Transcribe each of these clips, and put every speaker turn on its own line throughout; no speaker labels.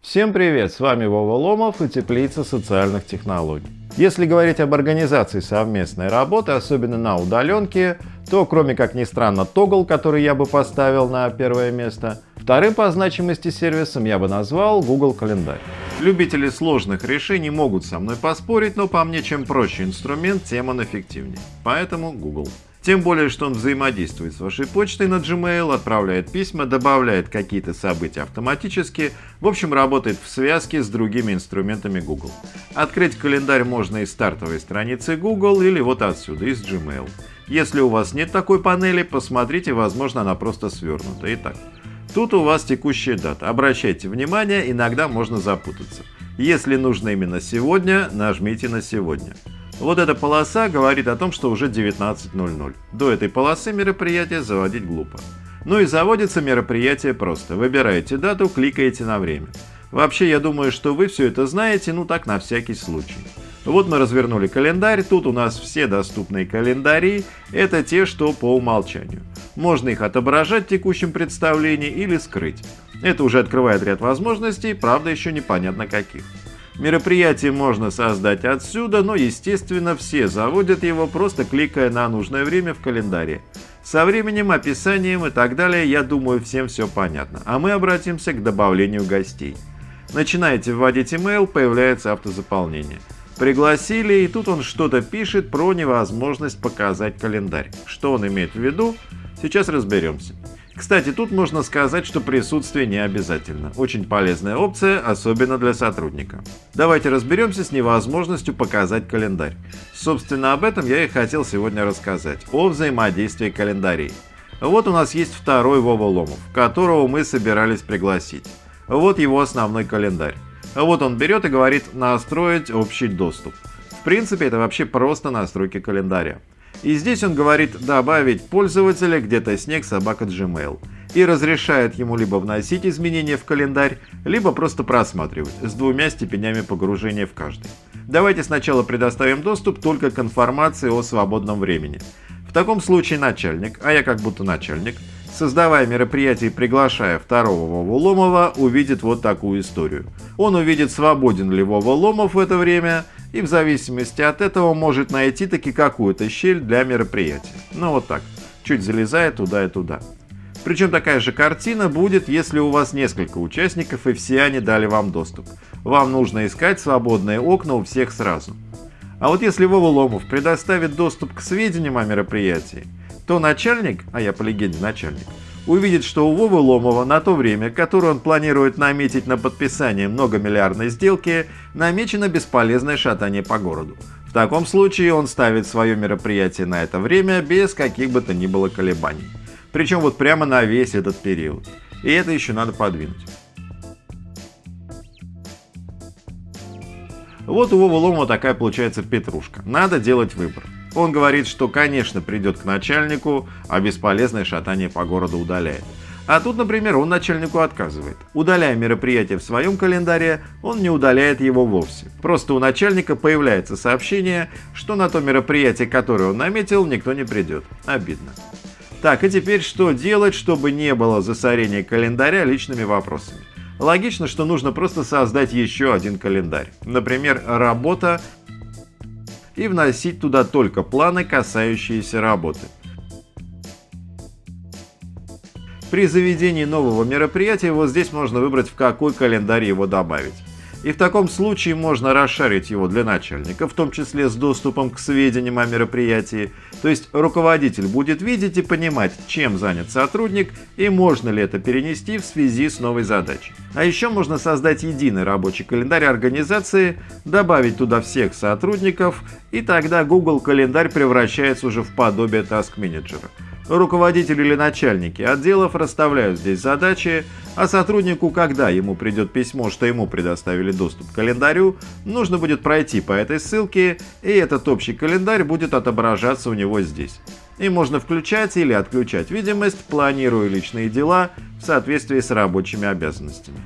Всем привет! С вами Вова Ломов и Теплица социальных технологий. Если говорить об организации совместной работы, особенно на удаленке, то кроме как ни странно Toggle, который я бы поставил на первое место, вторым по значимости сервисом я бы назвал Google Календарь. Любители сложных решений могут со мной поспорить, но по мне чем проще инструмент, тем он эффективнее. Поэтому Google. Тем более, что он взаимодействует с вашей почтой на Gmail, отправляет письма, добавляет какие-то события автоматически, в общем работает в связке с другими инструментами Google. Открыть календарь можно из стартовой страницы Google или вот отсюда, из Gmail. Если у вас нет такой панели, посмотрите, возможно она просто свернута. Итак, тут у вас текущая дата. Обращайте внимание, иногда можно запутаться. Если нужно именно сегодня, нажмите на сегодня. Вот эта полоса говорит о том, что уже 19.00. До этой полосы мероприятие заводить глупо. Ну и заводится мероприятие просто. Выбираете дату, кликаете на время. Вообще, я думаю, что вы все это знаете, ну так на всякий случай. Вот мы развернули календарь, тут у нас все доступные календари, это те, что по умолчанию. Можно их отображать в текущем представлении или скрыть. Это уже открывает ряд возможностей, правда еще непонятно каких. Мероприятие можно создать отсюда, но естественно все заводят его просто кликая на нужное время в календаре. Со временем, описанием и так далее, я думаю, всем все понятно. А мы обратимся к добавлению гостей. Начинаете вводить email, появляется автозаполнение. Пригласили, и тут он что-то пишет про невозможность показать календарь. Что он имеет в виду, сейчас разберемся. Кстати, тут можно сказать, что присутствие не обязательно. Очень полезная опция, особенно для сотрудника. Давайте разберемся с невозможностью показать календарь. Собственно, об этом я и хотел сегодня рассказать. О взаимодействии календарей. Вот у нас есть второй Вова Ломов, которого мы собирались пригласить. Вот его основной календарь. Вот он берет и говорит «настроить общий доступ». В принципе, это вообще просто настройки календаря. И здесь он говорит добавить пользователя где-то снег собака Gmail и разрешает ему либо вносить изменения в календарь, либо просто просматривать с двумя степенями погружения в каждый. Давайте сначала предоставим доступ только к информации о свободном времени. В таком случае начальник, а я как будто начальник, создавая мероприятие и приглашая второго Вову увидит вот такую историю. Он увидит, свободен ли Вова Ломов в это время, и в зависимости от этого может найти таки какую-то щель для мероприятия. Ну вот так, чуть залезая туда и туда. Причем такая же картина будет, если у вас несколько участников и все они дали вам доступ. Вам нужно искать свободные окна у всех сразу. А вот если Вова Ломов предоставит доступ к сведениям о мероприятии, то начальник, а я по легенде начальник, увидит, что у Вовы Ломова на то время, которое он планирует наметить на подписание многомиллиардной сделки, намечено бесполезное шатание по городу. В таком случае он ставит свое мероприятие на это время без каких бы то ни было колебаний. Причем вот прямо на весь этот период. И это еще надо подвинуть. Вот у Вовы Ломова такая получается петрушка. Надо делать выбор. Он говорит, что, конечно, придет к начальнику, а бесполезное шатание по городу удаляет. А тут, например, он начальнику отказывает. Удаляя мероприятие в своем календаре, он не удаляет его вовсе. Просто у начальника появляется сообщение, что на то мероприятие, которое он наметил, никто не придет. Обидно. Так, и теперь что делать, чтобы не было засорения календаря личными вопросами? Логично, что нужно просто создать еще один календарь. Например, работа и вносить туда только планы, касающиеся работы. При заведении нового мероприятия вот здесь можно выбрать в какой календарь его добавить. И в таком случае можно расшарить его для начальника, в том числе с доступом к сведениям о мероприятии. То есть руководитель будет видеть и понимать, чем занят сотрудник и можно ли это перенести в связи с новой задачей. А еще можно создать единый рабочий календарь организации, добавить туда всех сотрудников, и тогда Google календарь превращается уже в подобие Manager. Руководители или начальники отделов расставляют здесь задачи, а сотруднику, когда ему придет письмо, что ему предоставили доступ к календарю, нужно будет пройти по этой ссылке, и этот общий календарь будет отображаться у него здесь. И можно включать или отключать видимость, планируя личные дела в соответствии с рабочими обязанностями.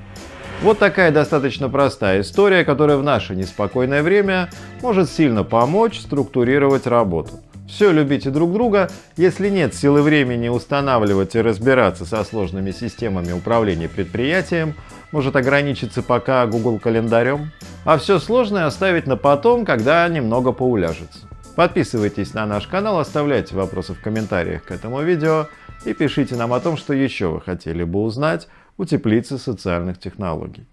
Вот такая достаточно простая история, которая в наше неспокойное время может сильно помочь структурировать работу. Все любите друг друга. Если нет силы времени устанавливать и разбираться со сложными системами управления предприятием, может ограничиться пока Google календарем, а все сложное оставить на потом, когда немного поуляжется. Подписывайтесь на наш канал, оставляйте вопросы в комментариях к этому видео и пишите нам о том, что еще вы хотели бы узнать у теплицы социальных технологий.